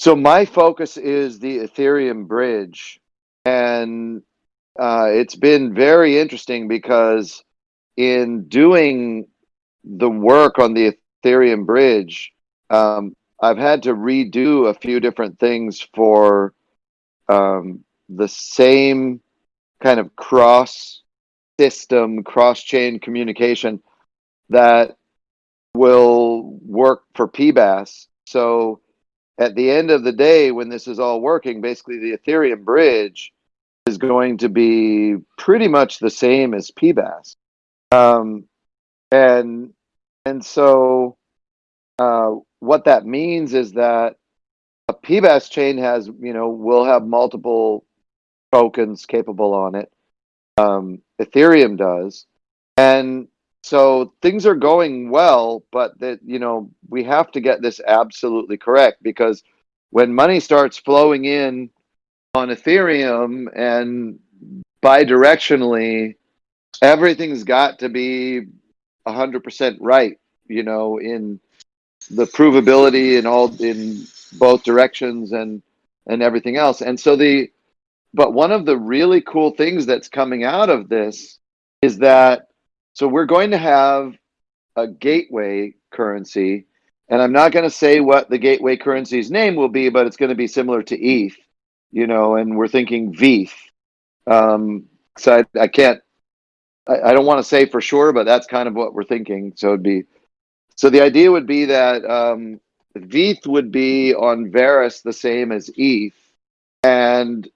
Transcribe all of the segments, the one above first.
So my focus is the Ethereum bridge, and uh, it's been very interesting because in doing the work on the Ethereum bridge, um, I've had to redo a few different things for um, the same kind of cross system, cross chain communication that will work for PBaaS. So at the end of the day, when this is all working, basically the Ethereum bridge is going to be pretty much the same as PBaaS. Um, and and so uh, what that means is that a PBaaS chain has, you know, will have multiple tokens capable on it. Um, Ethereum does. And so things are going well, but that, you know, we have to get this absolutely correct because when money starts flowing in on Ethereum and bidirectionally, everything's got to be 100% right, you know, in the provability and all in both directions and and everything else. And so the but one of the really cool things that's coming out of this is that so we're going to have a gateway currency and I'm not going to say what the gateway currency's name will be, but it's going to be similar to ETH, you know, and we're thinking VEETH. Um, so I, I can't, I, I don't want to say for sure, but that's kind of what we're thinking. So it'd be, so the idea would be that um, VETH would be on Verus the same as ETH, and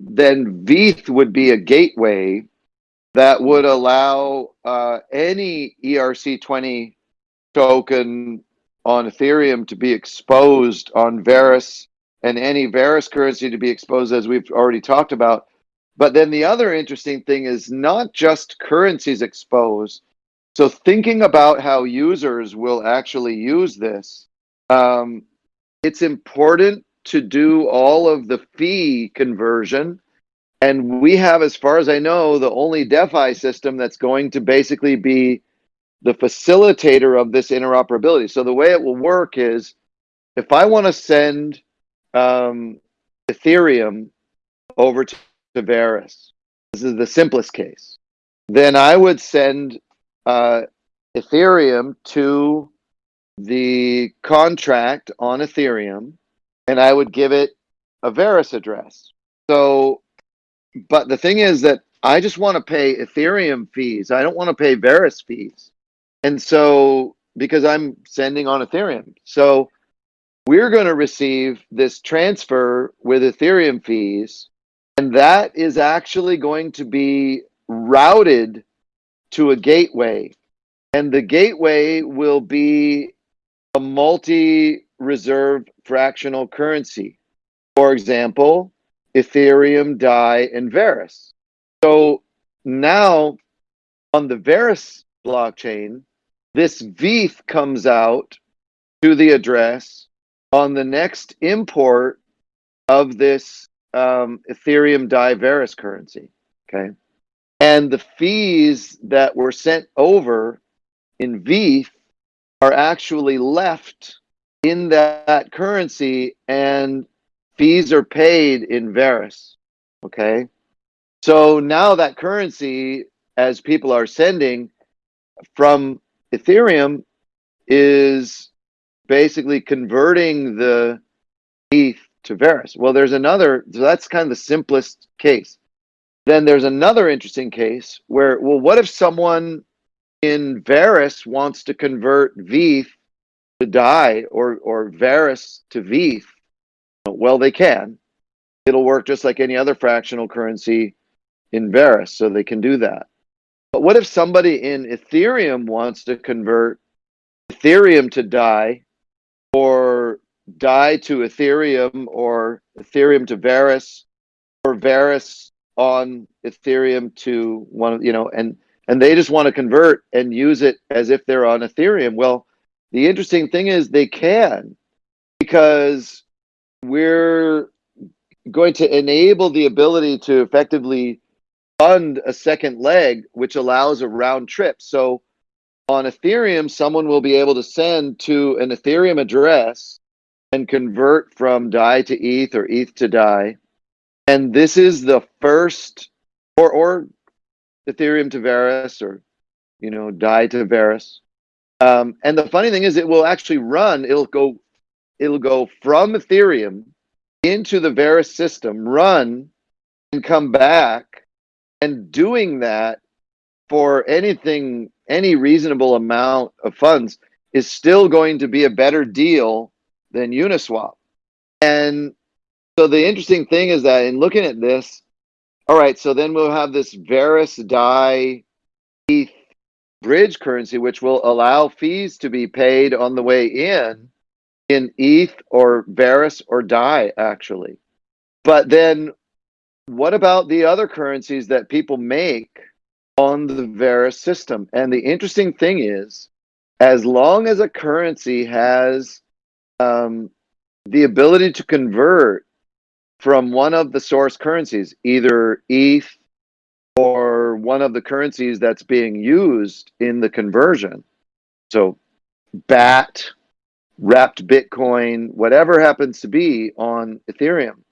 then VEETH would be a gateway that would allow uh, any ERC20 token on Ethereum to be exposed on Verus and any Verus currency to be exposed as we've already talked about. But then the other interesting thing is not just currencies exposed. So thinking about how users will actually use this, um, it's important to do all of the fee conversion. And we have, as far as I know, the only DeFi system that's going to basically be the facilitator of this interoperability. So the way it will work is if I want to send um, Ethereum over to, to Verus, this is the simplest case, then I would send uh, Ethereum to the contract on Ethereum and I would give it a Verus address. So, but the thing is that I just want to pay Ethereum fees. I don't want to pay Verus fees. And so, because I'm sending on Ethereum. So we're going to receive this transfer with Ethereum fees. And that is actually going to be routed to a gateway. And the gateway will be a multi-reserve fractional currency. For example, Ethereum, DAI, and Verus. So now on the Verus blockchain, this VETH comes out to the address on the next import of this um, Ethereum DAI Verus currency. Okay. And the fees that were sent over in VETH are actually left in that currency and fees are paid in Verus. Okay. So now that currency, as people are sending from Ethereum is basically converting the ETH to Verus. Well, there's another, so that's kind of the simplest case. Then there's another interesting case where, well, what if someone in Verus wants to convert VETH to DAI or, or Verus to VETH? Well, they can. It'll work just like any other fractional currency in Verus, so they can do that. But what if somebody in Ethereum wants to convert Ethereum to DAI or DAI to Ethereum or Ethereum to Verus or Verus on Ethereum to one of, you know, and, and they just want to convert and use it as if they're on Ethereum. Well, the interesting thing is they can because we're going to enable the ability to effectively fund a second leg, which allows a round trip. So on Ethereum, someone will be able to send to an Ethereum address and convert from DAI to ETH or ETH to DAI. And this is the first, or, or Ethereum to Verus or, you know, DAI to Verus. Um, and the funny thing is it will actually run, it'll go, it'll go from Ethereum into the Verus system, run and come back. And doing that for anything, any reasonable amount of funds is still going to be a better deal than Uniswap. And so the interesting thing is that in looking at this, all right, so then we'll have this Verus DAI ETH bridge currency, which will allow fees to be paid on the way in, in ETH or Verus or DAI, actually. But then what about the other currencies that people make on the Verus system? And the interesting thing is, as long as a currency has um, the ability to convert from one of the source currencies, either ETH or one of the currencies that's being used in the conversion. So BAT, wrapped Bitcoin, whatever happens to be on Ethereum,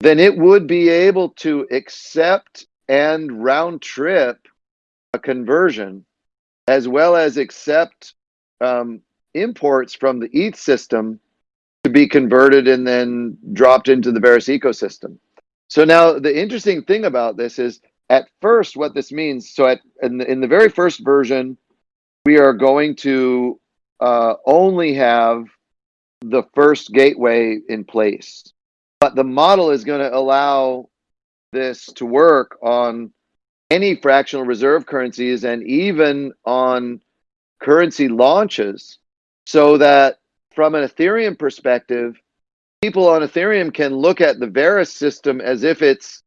then it would be able to accept and round trip a conversion as well as accept um, imports from the ETH system to be converted and then dropped into the Verus ecosystem. So now the interesting thing about this is at first what this means, so at in the, in the very first version, we are going to uh, only have the first gateway in place. But the model is going to allow this to work on any fractional reserve currencies and even on currency launches so that from an Ethereum perspective, people on Ethereum can look at the Verus system as if it's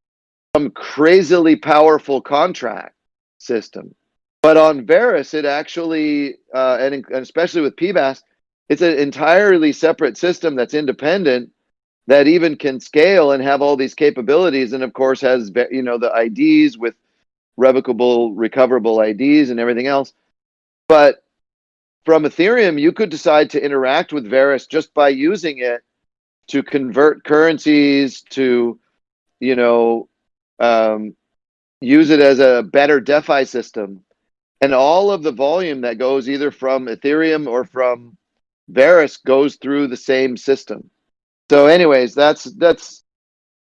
some crazily powerful contract system. But on Verus, it actually, uh, and, and especially with PBaaS, it's an entirely separate system that's independent that even can scale and have all these capabilities. And of course, has you know the IDs with revocable, recoverable IDs and everything else. But from Ethereum, you could decide to interact with Verus just by using it to convert currencies, to, you know, um, use it as a better DeFi system. And all of the volume that goes either from Ethereum or from Verus goes through the same system. So anyways, that's, that's,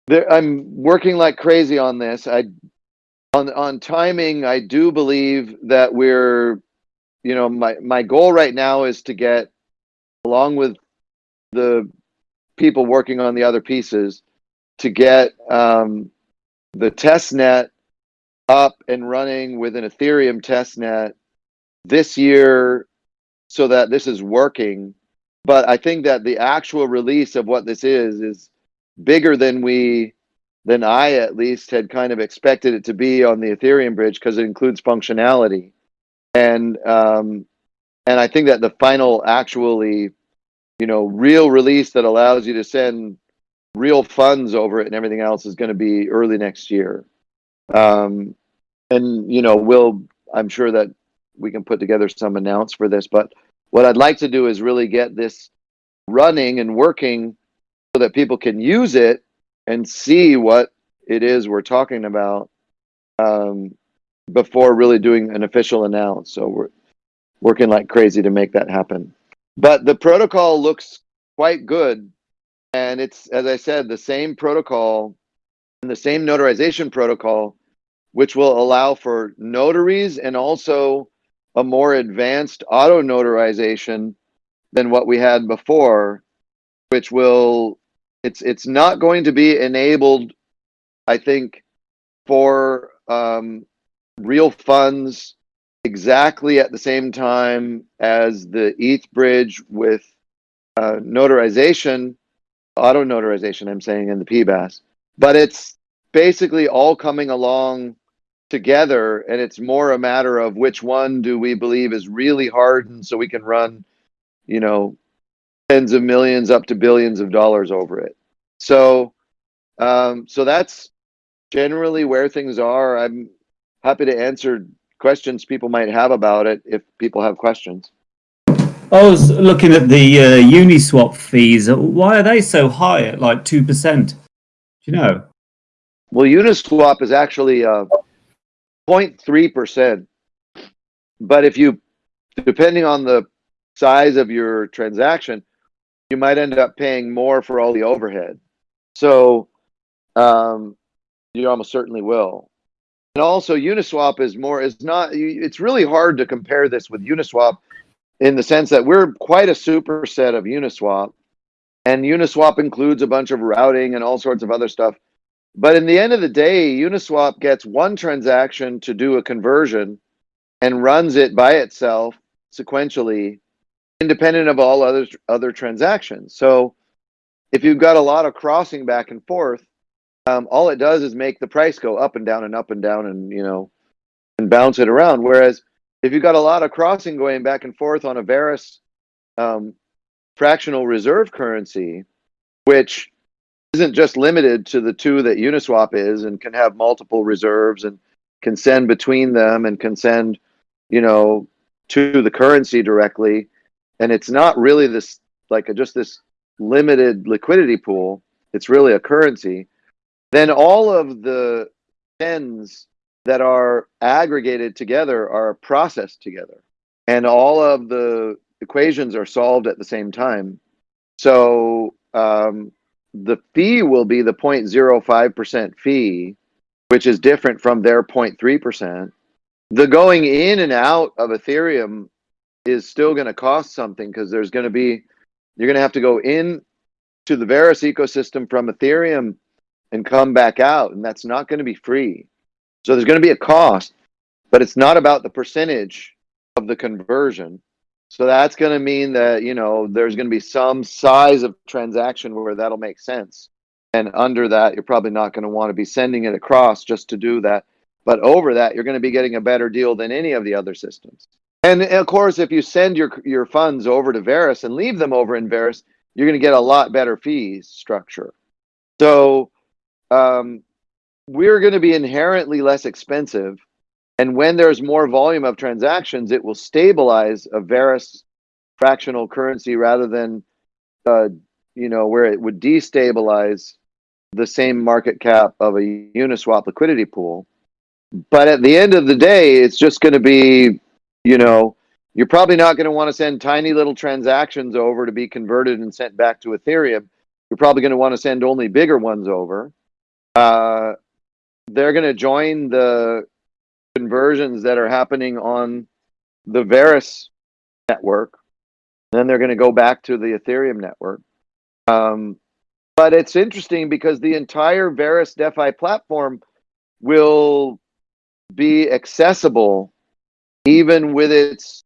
there, I'm working like crazy on this. I, on, on timing, I do believe that we're you know, my, my goal right now is to get, along with the people working on the other pieces, to get um, the test net up and running with an Ethereum test net this year so that this is working. But I think that the actual release of what this is is bigger than we, than I at least had kind of expected it to be on the Ethereum bridge because it includes functionality and um, and I think that the final actually, you know, real release that allows you to send real funds over it and everything else is going to be early next year. Um, and you know, we'll I'm sure that we can put together some announce for this, but what I'd like to do is really get this running and working so that people can use it and see what it is we're talking about um, before really doing an official announce. So we're working like crazy to make that happen. But the protocol looks quite good. And it's, as I said, the same protocol the same notarization protocol, which will allow for notaries and also a more advanced auto notarization than what we had before, which will, it's, it's not going to be enabled, I think, for um, real funds exactly at the same time as the ETH bridge with uh, notarization, auto notarization, I'm saying in the PBaaS. But it's basically all coming along together and it's more a matter of which one do we believe is really hardened so we can run, you know, tens of millions up to billions of dollars over it. So, um, so that's generally where things are. I'm happy to answer questions people might have about it if people have questions. I was looking at the uh, Uniswap fees. Why are they so high at like 2%? You know? Well, Uniswap is actually uh, 0.3%. But if you, depending on the size of your transaction, you might end up paying more for all the overhead. So um, you almost certainly will. And also Uniswap is more, is not, it's really hard to compare this with Uniswap in the sense that we're quite a superset of Uniswap. And Uniswap includes a bunch of routing and all sorts of other stuff. But in the end of the day, Uniswap gets one transaction to do a conversion and runs it by itself sequentially, independent of all other other transactions. So if you've got a lot of crossing back and forth, um, all it does is make the price go up and down and up and down and you know and bounce it around. Whereas if you've got a lot of crossing going back and forth on a Verus um, fractional reserve currency, which isn't just limited to the two that Uniswap is and can have multiple reserves and can send between them and can send, you know, to the currency directly. And it's not really this like a, just this limited liquidity pool. It's really a currency. Then all of the ends that are aggregated together are processed together. And all of the equations are solved at the same time. So um, the fee will be the 0.05% fee, which is different from their 0.3%. The going in and out of Ethereum is still going to cost something because there's going to be, you're going to have to go in to the Verus ecosystem from Ethereum and come back out, and that's not going to be free. So there's going to be a cost, but it's not about the percentage of the conversion. So that's going to mean that, you know, there's going to be some size of transaction where that'll make sense. And under that, you're probably not going to want to be sending it across just to do that. But over that, you're going to be getting a better deal than any of the other systems. And of course, if you send your your funds over to Verus and leave them over in Verus, you're going to get a lot better fees structure. So um, we're going to be inherently less expensive. And when there's more volume of transactions, it will stabilize a Verus fractional currency rather than, uh, you know, where it would destabilize the same market cap of a Uniswap liquidity pool. But at the end of the day, it's just going to be, you know, you're probably not going to want to send tiny little transactions over to be converted and sent back to Ethereum. You're probably going to want to send only bigger ones over. Uh, they're going to join the conversions that are happening on the Verus network. Then they're going to go back to the Ethereum network. Um, but it's interesting because the entire Verus DeFi platform will be accessible even with its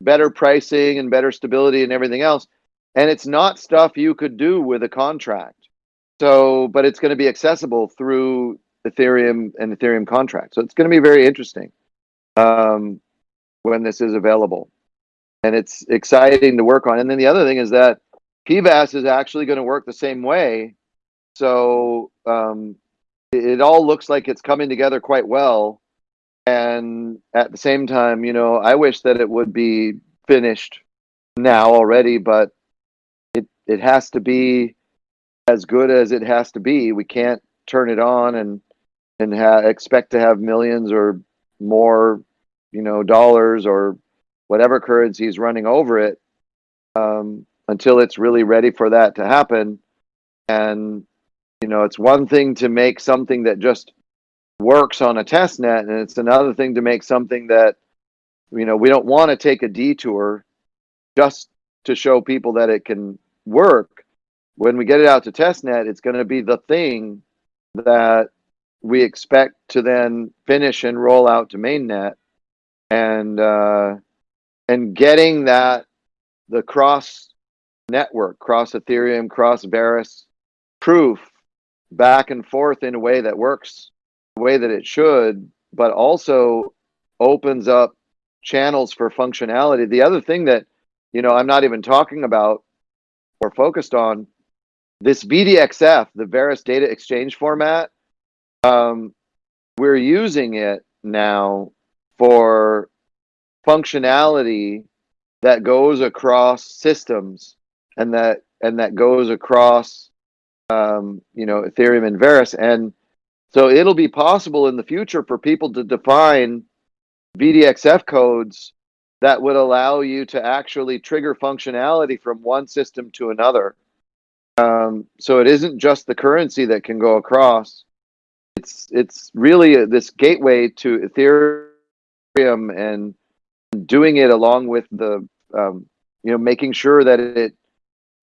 better pricing and better stability and everything else. And it's not stuff you could do with a contract. So, but it's going to be accessible through Ethereum and Ethereum contract. So it's going to be very interesting um, when this is available. And it's exciting to work on. And then the other thing is that PBaaS is actually going to work the same way. So um, it, it all looks like it's coming together quite well. And at the same time, you know, I wish that it would be finished now already, but it it has to be as good as it has to be. We can't turn it on and and ha- expect to have millions or more, you know, dollars or whatever currencies running over it um, until it's really ready for that to happen. And you know, it's one thing to make something that just works on a test net, and it's another thing to make something that you know we don't want to take a detour just to show people that it can work. When we get it out to test net, it's going to be the thing that we expect to then finish and roll out to mainnet. And uh, and getting that the cross network cross ethereum cross Verus proof back and forth in a way that works the way that it should but also opens up channels for functionality. The other thing that you know i'm not even talking about or focused on this vdxf the Verus data exchange format um, we're using it now for functionality that goes across systems and that and that goes across um, you know Ethereum and Verus and so it'll be possible in the future for people to define VDXF codes that would allow you to actually trigger functionality from one system to another. Um, so it isn't just the currency that can go across. It's it's really this gateway to Ethereum and doing it along with the um, you know making sure that it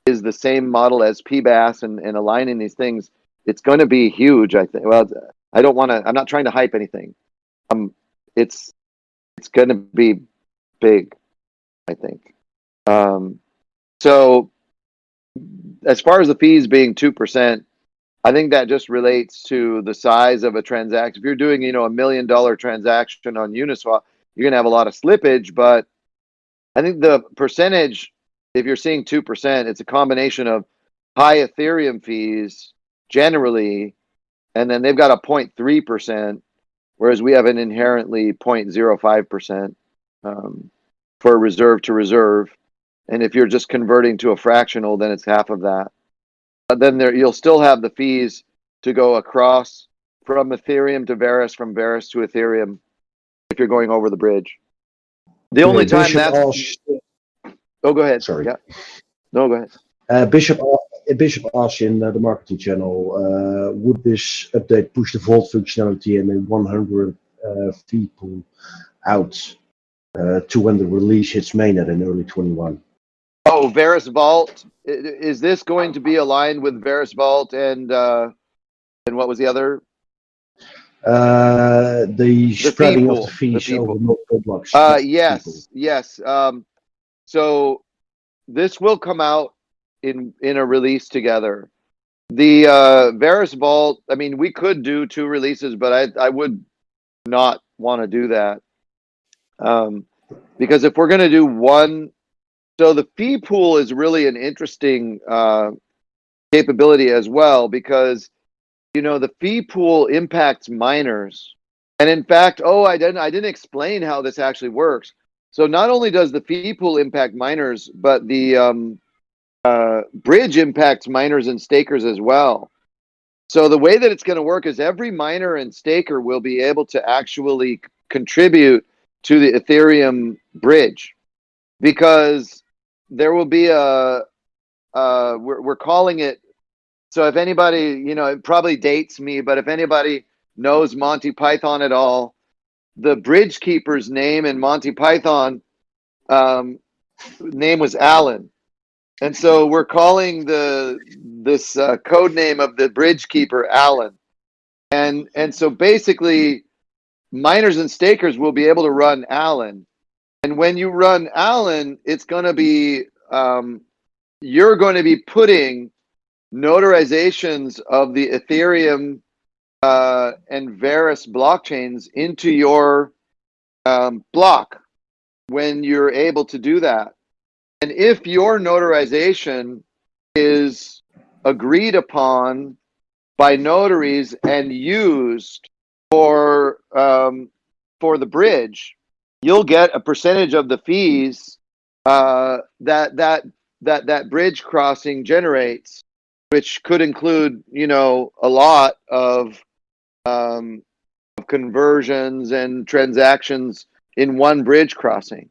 is the same model as PBaaS and, and aligning these things. It's going to be huge. I think. Well, I don't want to. I'm not trying to hype anything. Um, it's it's going to be big. I think. Um, so as far as the fees being two percent, I think that just relates to the size of a transaction. If you're doing, you know, a million dollar transaction on Uniswap, you're gonna have a lot of slippage. But I think the percentage, if you're seeing two percent, it's a combination of high Ethereum fees generally, and then they've got a 0.3 percent, whereas we have an inherently 0.05 percent um, for reserve to reserve. And if you're just converting to a fractional, then it's half of that. But then there you'll still have the fees to go across from Ethereum to Verus, from Verus to Ethereum, if you're going over the bridge. The only Okay, time Bishop that's asked, oh, go ahead. Sorry. Yeah. No, go ahead. uh, Bishop, a- Bishop asked in uh, the marketing channel, uh, would this update push the vault functionality and a 100 uh, fee pool out uh, to when the release hits mainnet in early 21? Oh, Verus Vault. Is this going to be aligned with Verus Vault and uh, and what was the other? Uh, the, fee spreading pool, of the the fees fee over multiple blocks. Uh, fee pool. yes, yes. Um, so this will come out in in a release together. The uh, Verus Vault. I mean, we could do two releases, but I I would not want to do that. Um, because if we're going to do one, so the fee pool is really an interesting uh, capability as well because you know the fee pool impacts miners, and in fact, oh, I didn't I didn't explain how this actually works. So not only does the fee pool impact miners, but the um, uh, bridge impacts miners and stakers as well. So the way that it's going to work is every miner and staker will be able to actually contribute to the Ethereum bridge because there will be a uh, we're, we're calling it so if anybody you know it probably dates me but if anybody knows monty python at all the bridge keeper's name in monty python um, name was alan. And so we're calling the this uh, code name of the bridge keeper alan. And and so basically miners and stakers will be able to run alan and when you run alan it's going to be um, you're going to be putting notarizations of the Ethereum uh, and Verus blockchains into your um, block when you're able to do that. And if your notarization is agreed upon by notaries and used for um, for the bridge, you'll get a percentage of the fees uh, that that that that bridge crossing generates, which could include, you know, a lot of um, of conversions and transactions in one bridge crossing,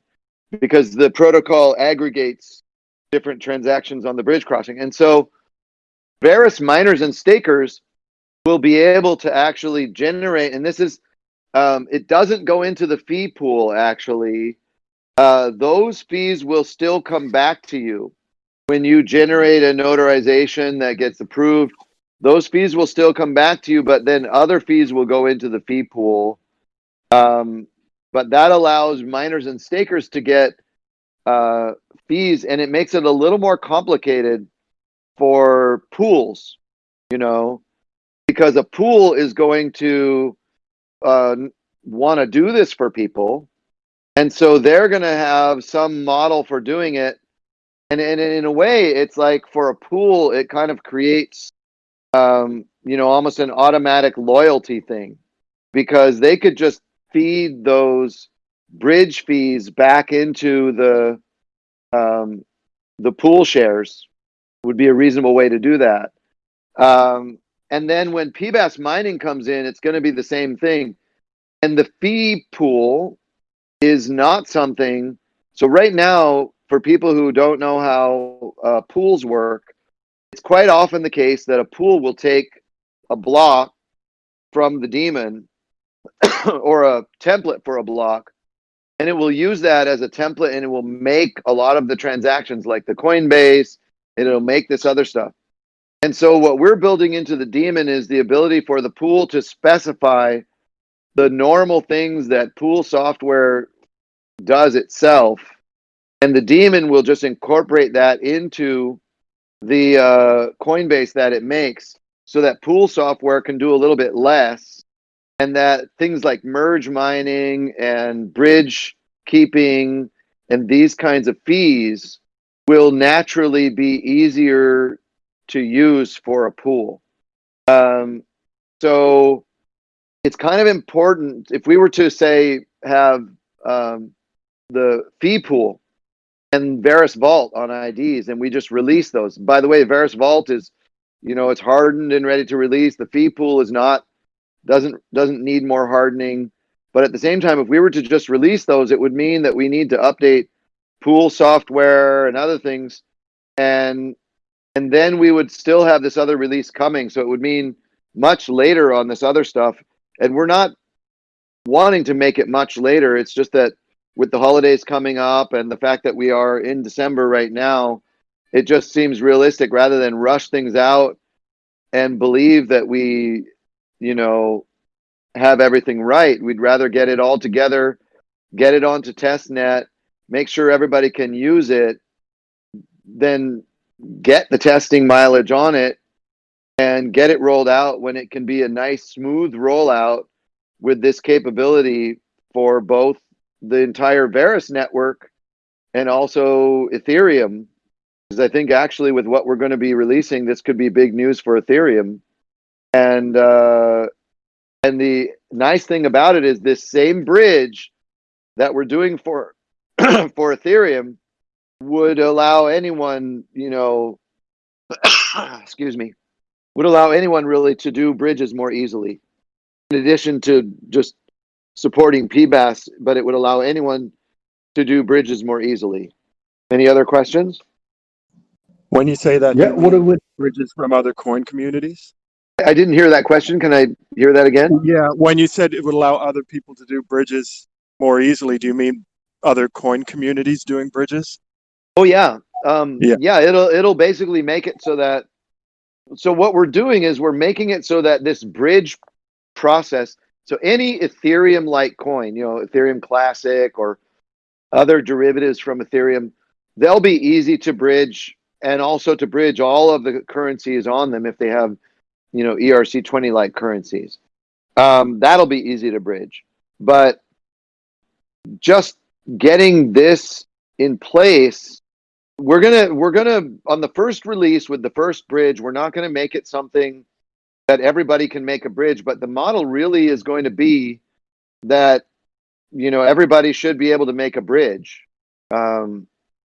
because the protocol aggregates different transactions on the bridge crossing, and so various miners and stakers will be able to actually generate, and this is, um, it doesn't go into the fee pool actually. Uh, those fees will still come back to you when you generate a notarization that gets approved, those fees will still come back to you, but then other fees will go into the fee pool. Um, but that allows miners and stakers to get uh, fees, and it makes it a little more complicated for pools, you know, because a pool is going to uh, want to do this for people. And so they're going to have some model for doing it and, and in a way it's like for a pool it kind of creates um, you know almost an automatic loyalty thing because they could just feed those bridge fees back into the um, the pool shares would be a reasonable way to do that. Um, and then when PBaaS mining comes in, it's going to be the same thing. And the fee pool is not something. So right now, for people who don't know how uh, pools work, it's quite often the case that a pool will take a block from the daemon or a template for a block and it will use that as a template and it will make a lot of the transactions like the Coinbase it'll make this other stuff. And so what we're building into the daemon is the ability for the pool to specify the normal things that pool software does itself. And the daemon will just incorporate that into the uh, Coinbase that it makes so that pool software can do a little bit less and that things like merge mining and bridge keeping and these kinds of fees will naturally be easier to use for a pool. Um, so it's kind of important if we were to say have um, the fee pool and Verus Vault on IDs and we just release those. By the way, Verus Vault is, you know, it's hardened and ready to release. The fee pool is not doesn't doesn't need more hardening. But at the same time, if we were to just release those, it would mean that we need to update pool software and other things, and and then we would still have this other release coming. So it would mean much later on this other stuff, and we're not wanting to make it much later. It's just that with the holidays coming up and the fact that we are in December right now, it just seems realistic rather than rush things out and believe that we you know, have everything right. We'd rather get it all together, get it onto testnet, make sure everybody can use it, then get the testing mileage on it and get it rolled out when it can be a nice smooth rollout with this capability for both the entire Verus network and also Ethereum. Because I think actually with what we're going to be releasing, this could be big news for Ethereum and uh, and the nice thing about it is this same bridge that we're doing for for Ethereum would allow anyone, you know, excuse me, would allow anyone really to do bridges more easily. In addition to just supporting PBaaS, but it would allow anyone to do bridges more easily. Any other questions? When you say that, Yeah, what mean it would bridges from other coin communities? I didn't hear that question. Can I hear that again? Yeah, when you said it would allow other people to do bridges more easily, do you mean other coin communities doing bridges? Oh yeah. Um, Yeah. yeah. it'll it'll basically make it so that so what we're doing is we're making it so that this bridge process so any Ethereum like coin, you know, Ethereum Classic or other derivatives from Ethereum, they'll be easy to bridge and also to bridge all of the currencies on them if they have, you know, ERC20 like currencies. Um, that'll be easy to bridge. But just getting this in place we're gonna we're gonna on the first release with the first bridge we're not gonna make it something that everybody can make a bridge but the model really is going to be that you know everybody should be able to make a bridge. Um,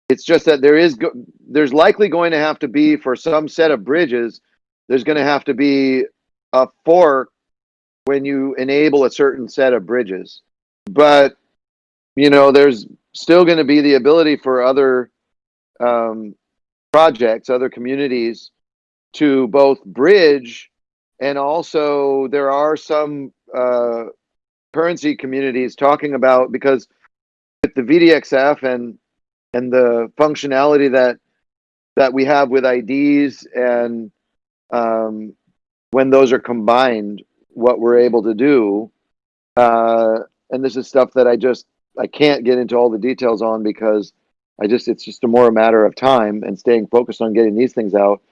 it's just that there is there's likely going to have to be for some set of bridges there's going to have to be a fork when you enable a certain set of bridges. But you know there's still going to be the ability for other um, projects, other communities to both bridge and also there are some uh, currency communities talking about because with the VDXF and and the functionality that that we have with IDs and um, when those are combined, what we're able to do. Uh, and this is stuff that I just I can't get into all the details on because I just it's just a more a matter of time and staying focused on getting these things out.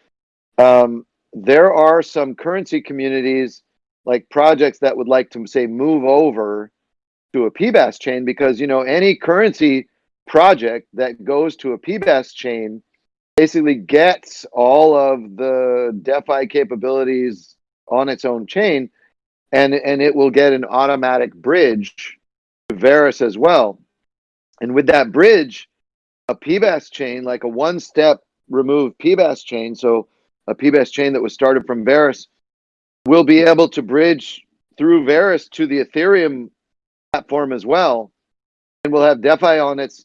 Um, there are some currency communities like projects that would like to say move over to a PBaaS chain because you know any currency project that goes to a PBaaS chain basically gets all of the DeFi capabilities on its own chain and and it will get an automatic bridge to Verus as well. And with that bridge, a PBaaS chain, like a one-step removed PBaaS chain, so a PBaaS chain that was started from Verus, will be able to bridge through Verus to the Ethereum platform as well, and we'll have DeFi on its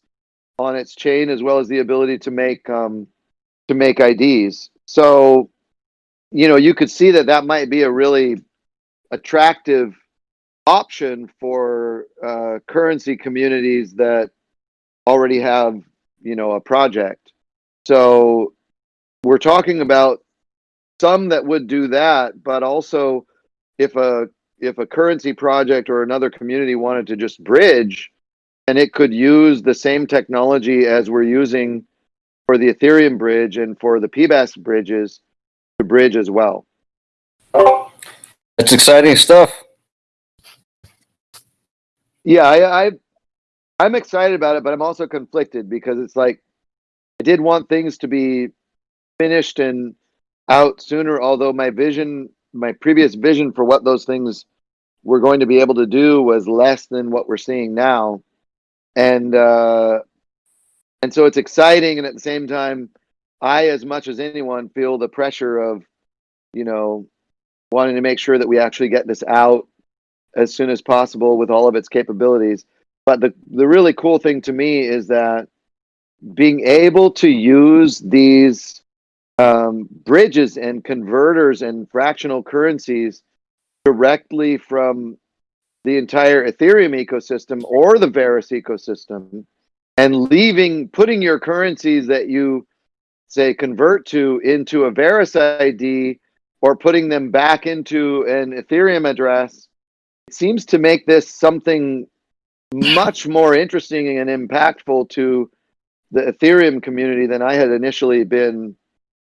on its chain as well as the ability to make um, to make IDs. So, you know, you could see that that might be a really attractive option for uh, currency communities that already have, you know, a project. So, we're talking about some that would do that, but also if a if a currency project or another community wanted to just bridge and it could use the same technology as we're using for the Ethereum bridge and for the PBaaS bridges to bridge as well. It's exciting stuff. Yeah, I, I I'm excited about it, but I'm also conflicted because it's like I did want things to be finished and out sooner, although my vision, my previous vision for what those things were going to be able to do was less than what we're seeing now. And uh and so it's exciting and at the same time I as much as anyone feel the pressure of you know wanting to make sure that we actually get this out as soon as possible with all of its capabilities. But the the really cool thing to me is that being able to use these um, bridges and converters and fractional currencies directly from the entire Ethereum ecosystem or the Verus ecosystem and leaving, putting your currencies that you say convert to into a Verus ID or putting them back into an Ethereum address, it seems to make this something much more interesting and impactful to the Ethereum community than I had initially been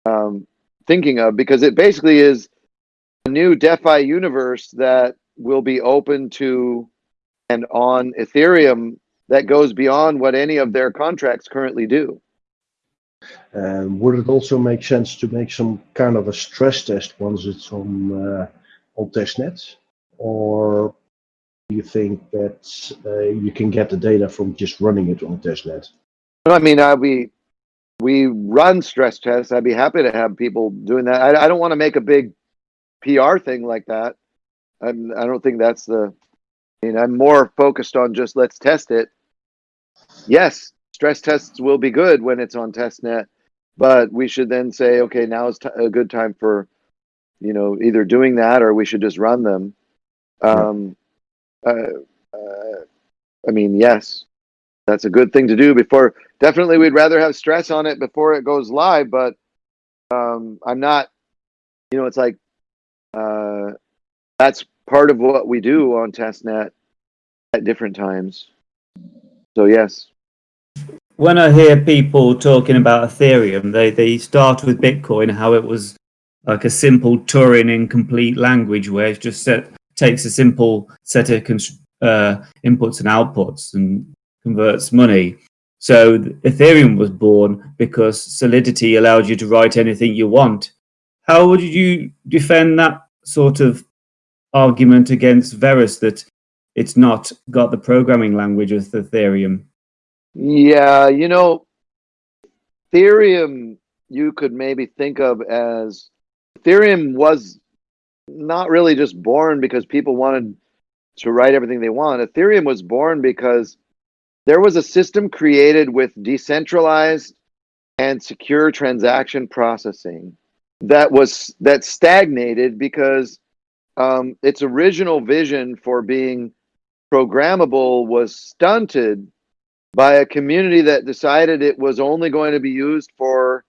um, thinking of because it basically is a new DeFi universe that will be open to and on Ethereum that goes beyond what any of their contracts currently do. Um, would it also make sense to make some kind of a stress test once it's on uh, on testnet, or you think that uh, you can get the data from just running it on testnet? I mean, I, we we run stress tests. I'd be happy to have people doing that. I, I don't want to make a big PR thing like that. I'm, I don't think that's the. I mean, I'm more focused on just let's test it. Yes, stress tests will be good when it's on testnet, but we should then say, okay, now is t- a good time for, you know, either doing that or we should just run them. Um, uh, uh, I mean, yes, that's a good thing to do before. Definitely, we'd rather have stress on it before it goes live, but um, I'm not. You know, it's like uh, that's part of what we do on testnet at different times. So yes. When I hear people talking about Ethereum, they, they start with Bitcoin, how it was like a simple Turing incomplete language where it just set, takes a simple set of uh, inputs and outputs and converts money. So Ethereum was born because Solidity allowed you to write anything you want. How would you defend that sort of argument against Verus that it's not got the programming language of Ethereum? Yeah, you know, Ethereum you could maybe think of as Ethereum was not really just born because people wanted to write everything they want. Ethereum was born because there was a system created with decentralized and secure transaction processing that was that stagnated because um, its original vision for being programmable was stunted by a community that decided it was only going to be used for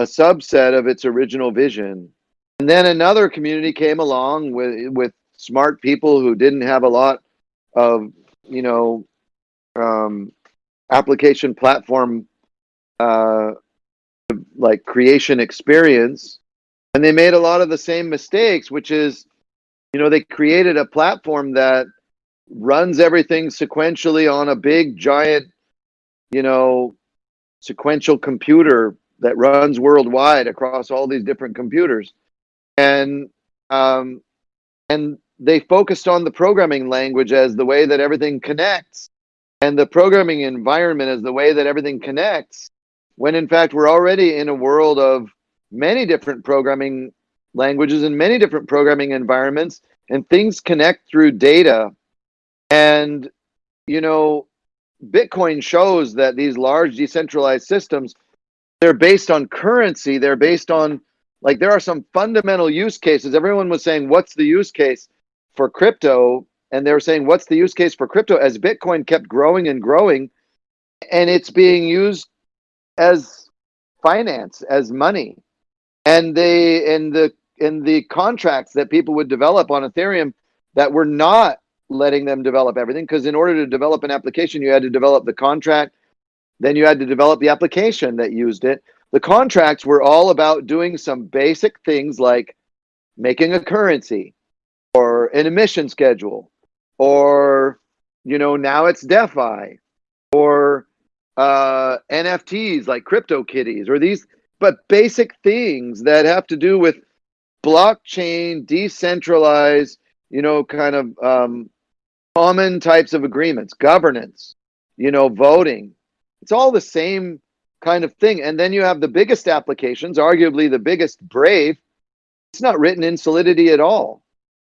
a subset of its original vision. And then another community came along with with smart people who didn't have a lot of, you know, um, application platform uh, like creation experience, and they made a lot of the same mistakes, which is, you know, they created a platform that runs everything sequentially on a big giant, you know, sequential computer that runs worldwide across all these different computers, and um, and they focused on the programming language as the way that everything connects. And the programming environment is the way that everything connects when in fact we're already in a world of many different programming languages and many different programming environments and things connect through data. And you know bitcoin shows that these large decentralized systems they're based on currency they're based on like there are some fundamental use cases. Everyone was saying what's the use case for crypto? And they were saying what's the use case for crypto? As bitcoin kept growing and growing and it's being used as finance as money. And they in the in the contracts that people would develop on ethereum that were not letting them develop everything because in order to develop an application you had to develop the contract then you had to develop the application that used it the contracts were all about doing some basic things like making a currency or an emission schedule or you know now it's defi or uh nfts like crypto kitties or these but basic things that have to do with blockchain decentralized you know kind of um common types of agreements governance you know voting. It's all the same kind of thing. And then you have the biggest applications arguably the biggest brave. It's not written in solidity at all.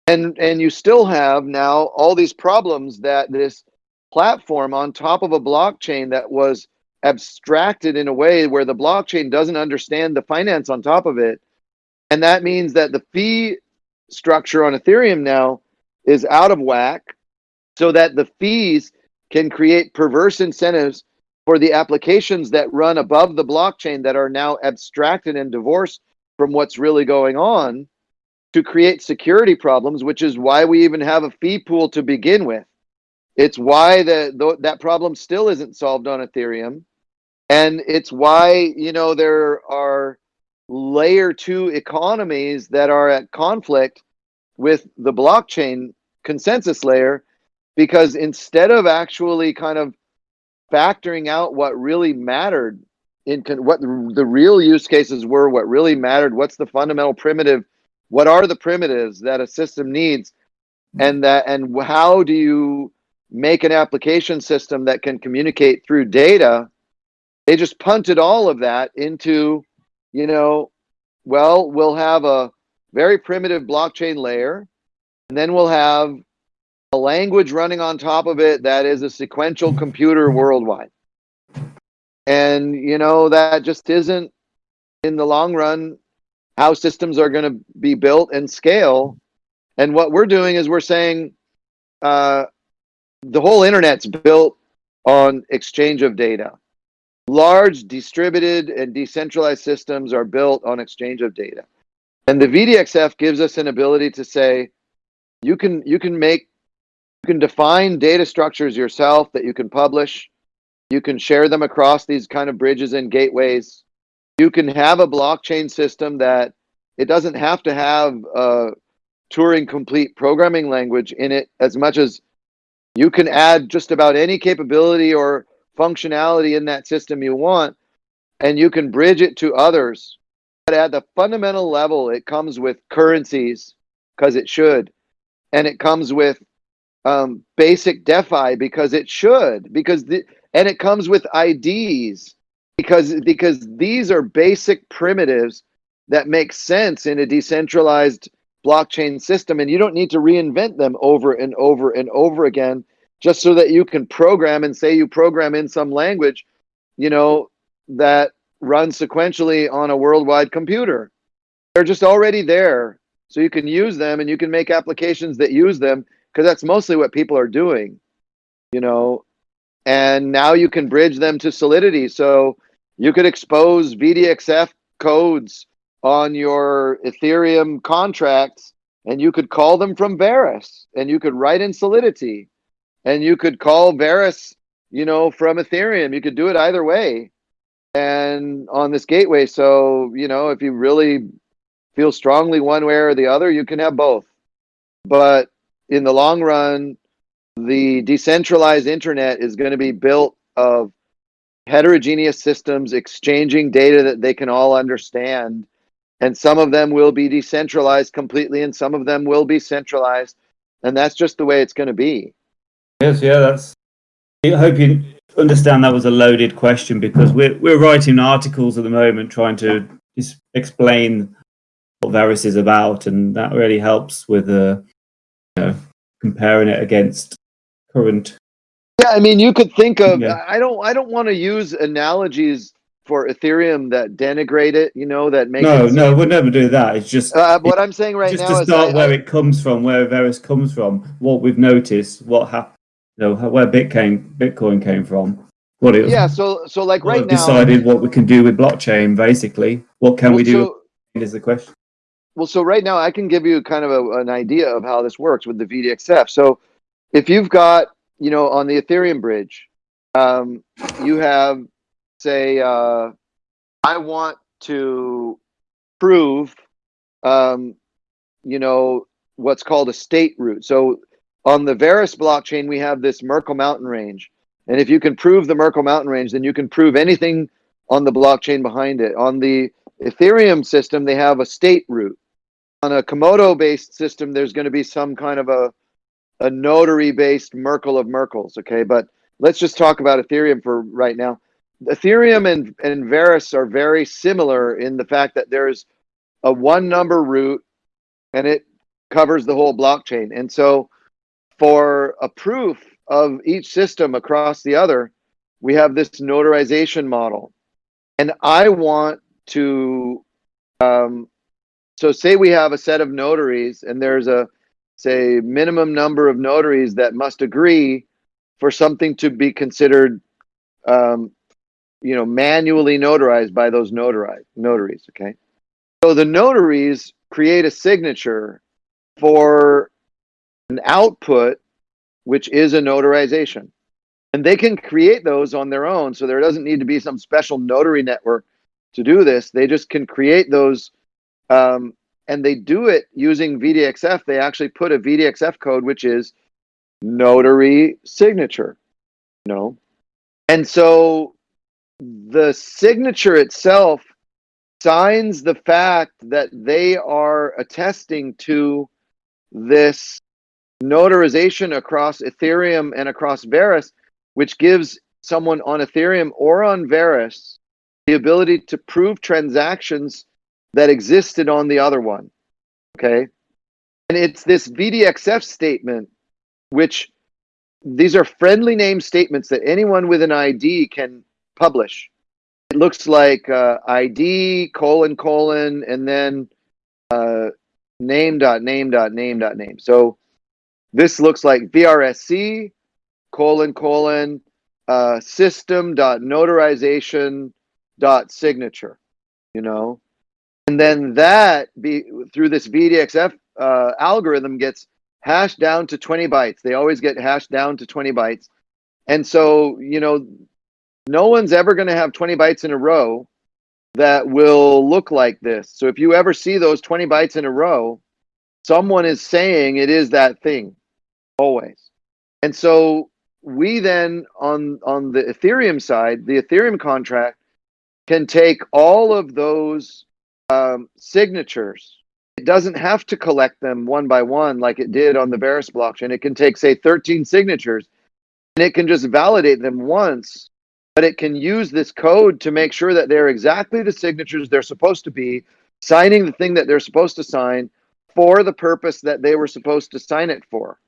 And and you still have now all these problems that this platform on top of a blockchain that was abstracted in a way where the blockchain doesn't understand the finance on top of it. And that means that the fee structure on ethereum now is out of whack so that the fees can create perverse incentives for the applications that run above the blockchain that are now abstracted and divorced from what's really going on to create security problems, which is why we even have a fee pool to begin with. It's why the, the, that problem still isn't solved on Ethereum. And it's why, you know, there are layer two economies that are at conflict with the blockchain consensus layer, because instead of actually kind of factoring out what really mattered in what the, the real use cases were, what really mattered, what's the fundamental primitive what are the primitives that a system needs? And that and how do you make an application system that can communicate through data? They just punted all of that into you know well we'll have a very primitive blockchain layer and then we'll have a language running on top of it that is a sequential computer worldwide and you know that just isn't in the long run how systems are going to be built and scale. And what we're doing is we're saying uh, the whole internet's built on exchange of data. Large distributed and decentralized systems are built on exchange of data. And the VDXF gives us an ability to say, you can you can make you can define data structures yourself that you can publish. You can share them across these kind of bridges and gateways. You can have a blockchain system that it doesn't have to have a Turing complete programming language in it as much as you can add just about any capability or functionality in that system you want and you can bridge it to others. But at the fundamental level it comes with currencies because it should. And it comes with um, basic defi because it should because the and it comes with ids because because these are basic primitives that make sense in a decentralized blockchain system and you don't need to reinvent them over and over and over again just so that you can program and say you program in some language you know that runs sequentially on a worldwide computer. They're just already there so you can use them and you can make applications that use them because that's mostly what people are doing you know? And now you can bridge them to solidity. So you could expose vdxf codes on your ethereum contracts and you could call them from Verus and you could write in solidity and you could call Verus you know from ethereum. You could do it either way and on this gateway. So you know if you really feel strongly one way or the other you can have both. But in the long run the decentralized internet is going to be built of heterogeneous systems exchanging data that they can all understand. And some of them will be decentralized completely and some of them will be centralized. And that's just the way it's going to be. Yes, yeah, that's I hope you understand that was a loaded question because we're we're writing articles at the moment trying to explain what Verus is about, and that really helps with know comparing it against current. Yeah, I mean, you could think of. Yeah. I don't. I don't want to use analogies for Ethereum that denigrate it. You know, that make No, no, we'll never do that. It's just Uh, what I'm saying right just now to start I- where I- it comes from, where Verus comes from, what we've noticed, what happened, you know, where Bitcoin Bitcoin came from, what it yeah. So so like right now. decided what we can do with blockchain. Basically, what can well, we do? so- is the question. Well, so right now I can give you kind of a, an idea of how this works with the VDXF. So if you've got, you know, on the Ethereum bridge, um, you have, say, uh, I want to prove, um, you know, what's called a state root. So on the Verus blockchain, we have this Merkle mountain range. And if you can prove the Merkle mountain range, then you can prove anything on the blockchain behind it. On the Ethereum system, they have a state root. On a Komodo based system, there's going to be some kind of a, a notary based Merkle of Merkles. Okay. But let's just talk about Ethereum for right now. Ethereum and, and Verus are very similar in the fact that there's a one number root and it covers the whole blockchain. And so for a proof of each system across the other, we have this notarization model. And I want to, um, so say we have a set of notaries and there's a, say, minimum number of notaries that must agree for something to be considered, um, you know, manually notarized by those notarized notaries. Okay. So the notaries create a signature for an output, which is a notarization. And they can create those on their own. So there doesn't need to be some special notary network to do this. They just can create those. Um, and they do it using VDXF. They actually put a VDXF code, which is notary signature, you know? And so the signature itself signs the fact that they are attesting to this notarization across Ethereum and across Verus, which gives someone on Ethereum or on Verus the ability to prove transactions that existed on the other one. Okay. And it's this VDXF statement, which these are friendly name statements that anyone with an ID can publish. It looks like uh, ID colon colon and then uh, name dot name dot name dot name. So this looks like VRSC colon colon uh, system dot notarization dot signature. You know, and then that be through this VDXF uh, algorithm gets hashed down to 20 bytes. They always get hashed down to 20 bytes. And so, you know, no one's ever going to have 20 bytes in a row that will look like this. So if you ever see those 20 bytes in a row, someone is saying it is that thing always. And so we then on on the Ethereum side, the Ethereum contract can take all of those um, signatures. It doesn't have to collect them one by one like it did on the Verus blockchain. It can take, say, 13 signatures and it can just validate them once, but it can use this code to make sure that they're exactly the signatures they're supposed to be, signing the thing that they're supposed to sign for the purpose that they were supposed to sign it for.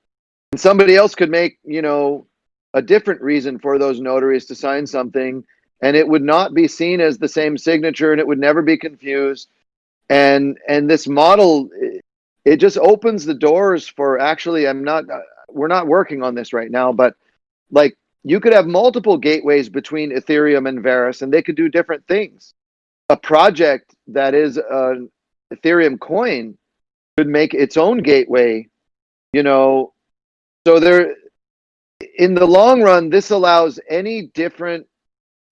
And somebody else could make, you know, a different reason for those notaries to sign something and it would not be seen as the same signature and it would never be confused. And and this model it- just opens the doors for actually i'm not uh, we're not working on this right now but like you could have multiple gateways between ethereum and verus and they could do different things. A project that is an ethereum coin could make its own gateway you know? So there in the long run this allows any different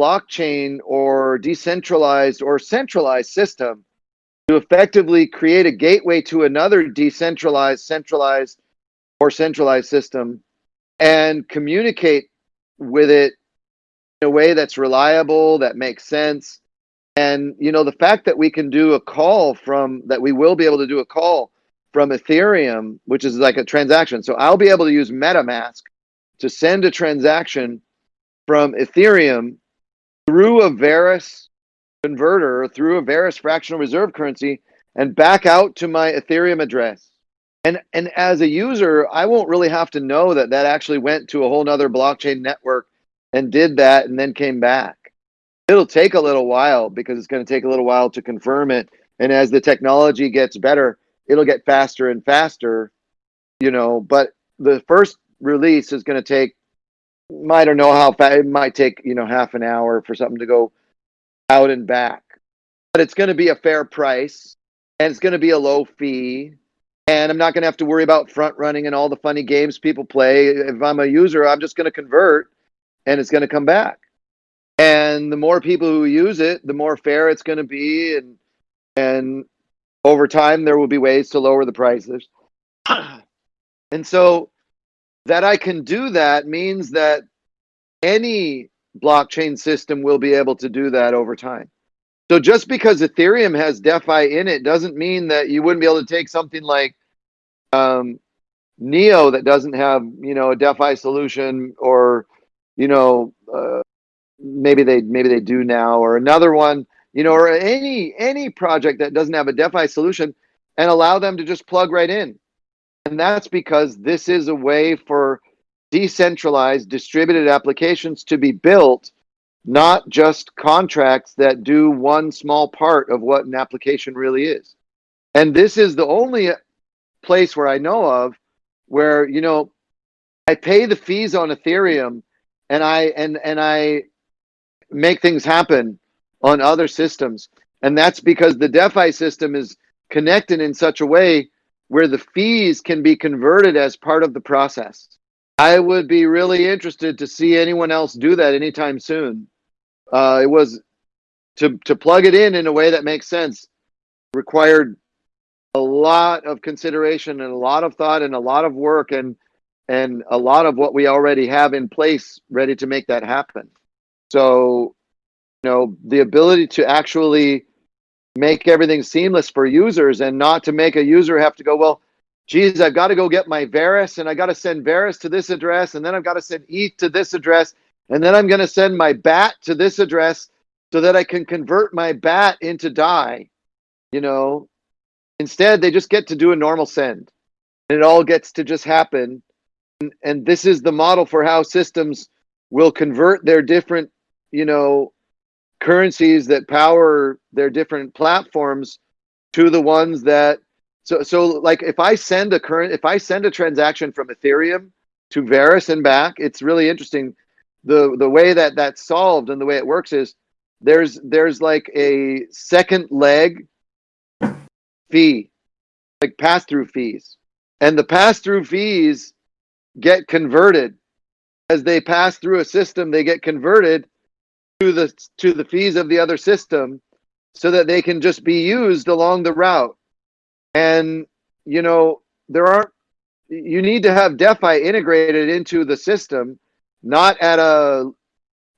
blockchain or decentralized or centralized system to effectively create a gateway to another decentralized, centralized, or centralized system and communicate with it in a way that's reliable, that makes sense. And, you know, the fact that we can do a call from, that we will be able to do a call from Ethereum, which is like a transaction. So I'll be able to use MetaMask to send a transaction from Ethereum through a Verus converter through a Verus fractional reserve currency and back out to my Ethereum address. And, and as a user, I won't really have to know that that actually went to a whole nother blockchain network and did that and then came back. It'll take a little while because it's going to take a little while to confirm it. And as the technology gets better, it'll get faster and faster, you know, but the first release is going to take I don't know how fast it might take, you know, half an hour for something to go out and back. But it's going to be a fair price and it's going to be a low fee. And I'm not going to have to worry about front running and all the funny games people play. If I'm a user, I'm just going to convert and it's going to come back. And the more people who use it, the more fair it's going to be and and over time there will be ways to lower the prices. and so that I can do that means that any blockchain system will be able to do that over time. So just because Ethereum has DeFi in it doesn't mean that you wouldn't be able to take something like um, Neo that doesn't have, you know, a DeFi solution or, you know, uh, maybe they maybe they do now or another one, you know, or any any project that doesn't have a DeFi solution and allow them to just plug right in. And that's because this is a way for decentralized distributed applications to be built, not just contracts that do one small part of what an application really is. And this is the only place where I know of where, you know, I pay the fees on Ethereum and I and and I make things happen on other systems. And that's because the DeFi system is connected in such a way where the fees can be converted as part of the process. I would be really interested to see anyone else do that anytime soon. Uh, it was to to plug it in in a way that makes sense required a lot of consideration and a lot of thought and a lot of work and and a lot of what we already have in place ready to make that happen. So, you know, the ability to actually make everything seamless for users and not to make a user have to go, well, geez, I've got to go get my Verus and I got to send Verus to this address and then I've got to send ETH to this address and then I'm going to send my BAT to this address so that I can convert my BAT into DAI. You know, instead they just get to do a normal send and it all gets to just happen. And, and this is the model for how systems will convert their different, you know, currencies that power their different platforms to the ones that so so like if I send a current if I send a transaction from Ethereum to Verus and back, it's really interesting. The the way that that's solved and the way it works is there's there's like a second leg fee, like pass through fees, and the pass through fees get converted as they pass through a system. They get converted to the to the fees of the other system so that they can just be used along the route. And you know there aren't you need to have defi integrated into the system not at a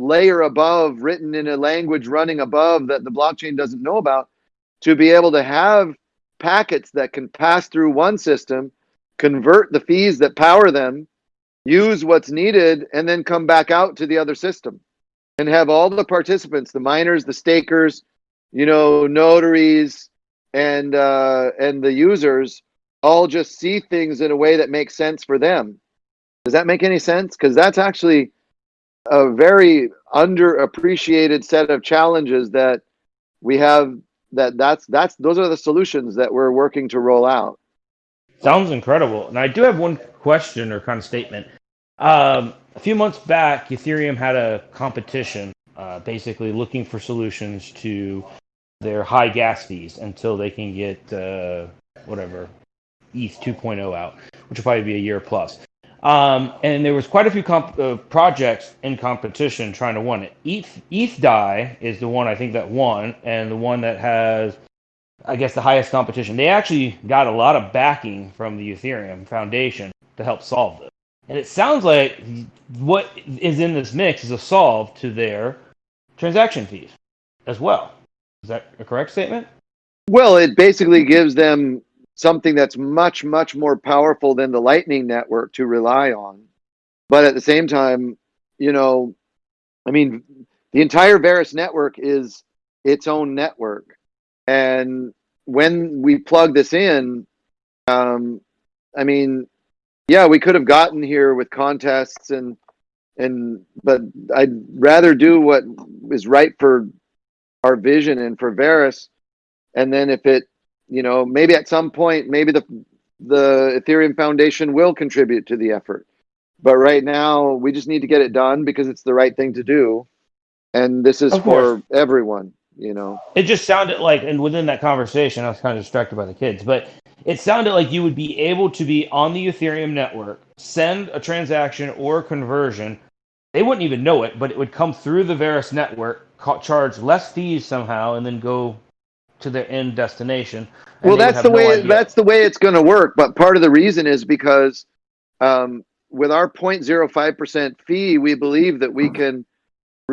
layer above written in a language running above that the blockchain doesn't know about to be able to have packets that can pass through one system convert the fees that power them use what's needed and then come back out to the other system and have all the participants, the miners, the stakers, you know, notaries, and uh, and the users all just see things in a way that makes sense for them. Does that make any sense? Because that's actually a very underappreciated set of challenges that we have. That that's that's those are the solutions that we're working to roll out. Sounds incredible. And I do have one question or kind of statement. Um, a few months back, Ethereum had a competition, uh, basically looking for solutions to their high gas fees until they can get uh, whatever ETH 2.0 out, which will probably be a year plus. Um, and there was quite a few comp- uh, projects in competition trying to win it. ETH, ETH DAI is the one I think that won, and the one that has, I guess, the highest competition. They actually got a lot of backing from the Ethereum Foundation to help solve this. And it sounds like what is in this mix is a solve to their transaction fees as well. Is that a correct statement? Well, it basically gives them something that's much, much more powerful than the Lightning Network to rely on. But at the same time, you know, I mean, the entire Verus network is its own network. And when we plug this in, um, I mean, yeah, we could have gotten here with contests and, and, but I'd rather do what is right for our vision and for Verus. And then if it, you know, maybe at some point, maybe the, the Ethereum Foundation will contribute to the effort. But right now, we just need to get it done because it's the right thing to do. And this is Of for everyone, you know. It just sounded like, and within that conversation, I was kind of distracted by the kids, but it sounded like you would be able to be on the Ethereum network, send a transaction or conversion. They wouldn't even know it, but it would come through the Verus network, ca- charge less fees somehow, and then go to their end destination. well that's the no way idea. that's the way it's going to work but part of the reason is because um, with our 0.05% fee we believe that we can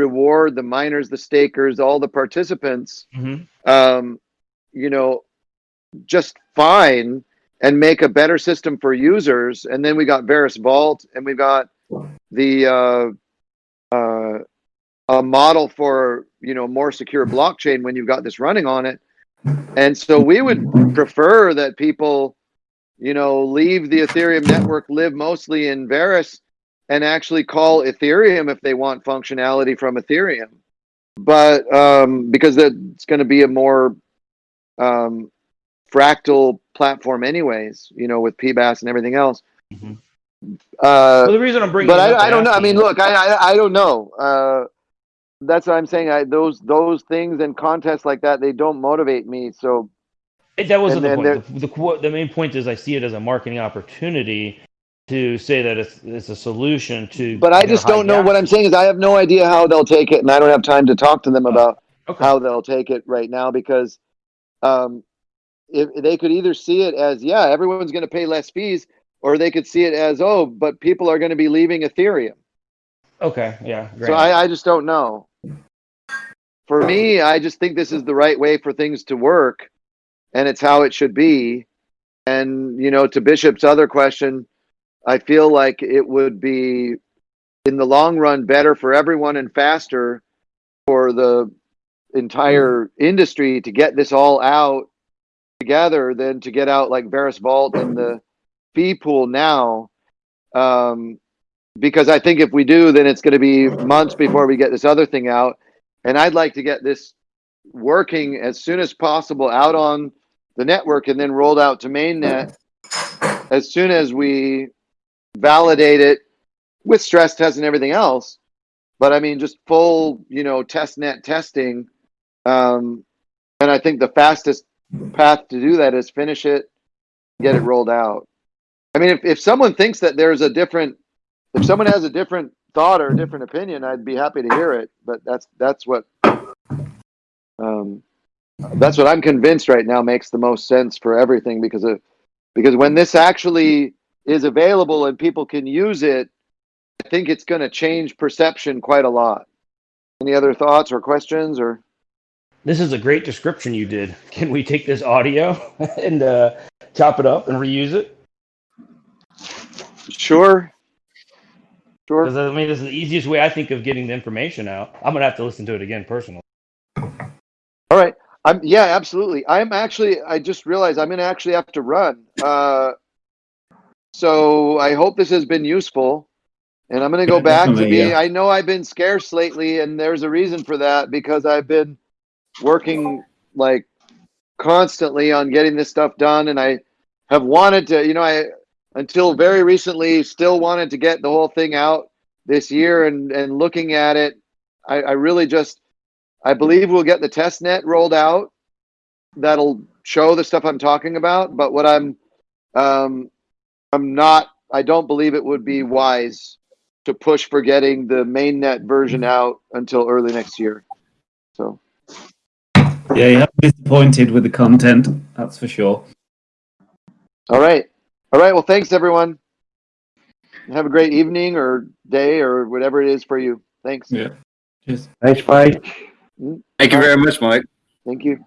reward the miners the stakers all the participants Mhm. um, you know just fine and make a better system for users and then we got Verus Vault and we got the uh, uh, a model for you know more secure blockchain when you've got this running on it and so we would prefer that people, you know, leave the Ethereum network, live mostly in Verus, and actually call Ethereum if they want functionality from Ethereum. But um, because that's going to be a more um, fractal platform, anyways, you know, with PBaaS and everything else. Mhm. Uh, Well, the reason I'm bringing but I, I don't know. I mean, look, I, I, I don't know. Uh, that's what I'm saying. I, those, those things and contests like that, they don't motivate me. So It- That wasn't And the then point. The, the, the main point is I see it as a marketing opportunity to say that it's, it's a solution to. But I know, just don't know. gas What I'm saying is, I have no idea how they'll take it, and I don't have time to talk to them about Okay. how they'll take it right now because um, if they could either see it as, yeah, everyone's going to pay less fees, or they could see it as, oh, but people are going to be leaving Ethereum. Okay. Yeah. So. I, I just don't know. For me, I just think this is the right way for things to work, and it's how it should be. And you know, to Bishop's other question, I feel like it would be, in the long run, better for everyone and faster for the entire industry to get this all out together than to get out like Verus Vault and the fee pool now. Um, because I think if we do, then it's going to be months before we get this other thing out. And I'd like to get this working as soon as possible out on the network and then rolled out to mainnet as soon as we validate it with stress tests and everything else. But I mean, just full, you know, test net testing. Um, and I think the fastest path to do that is finish it, get it rolled out. I mean, if, if someone thinks that there's a different, if someone has a different thought or a different opinion, I'd be happy to hear it. But that's that's what um, that's what I'm convinced right now makes the most sense for everything because of because when this actually is available and people can use it, I think it's going to change perception quite a lot. Any other thoughts or questions or? This is a great description you did. Can we take this audio and uh, chop it up and reuse it? Sure. Sure. Because I mean, this is the easiest way I think of getting the information out. I'm gonna have to listen to it again personally. All right. I'm yeah, absolutely. I'm actually I just realized I'm gonna actually have to run. Uh so I hope this has been useful. And I'm gonna go Yeah, back to being yeah. I know I've been scarce lately and there's a reason for that because I've been working like constantly on getting this stuff done and I have wanted to, you know, I until very recently still wanted to get the whole thing out this year and and looking at it, I, I really just I believe we'll get the test net rolled out. That'll show the stuff I'm talking about. But what I'm, um, I'm not. I don't believe it would be wise to push for getting the mainnet version mm-hmm. out until early next year. So Yeah, you have disappointed with the content, that's for sure. all right, all right. Well, thanks everyone. Have a great evening or day or whatever it is for you. Thanks. Yeah. Cheers. Thanks, Mike. Mm-hmm. Thank you very much, Mike. Thank you.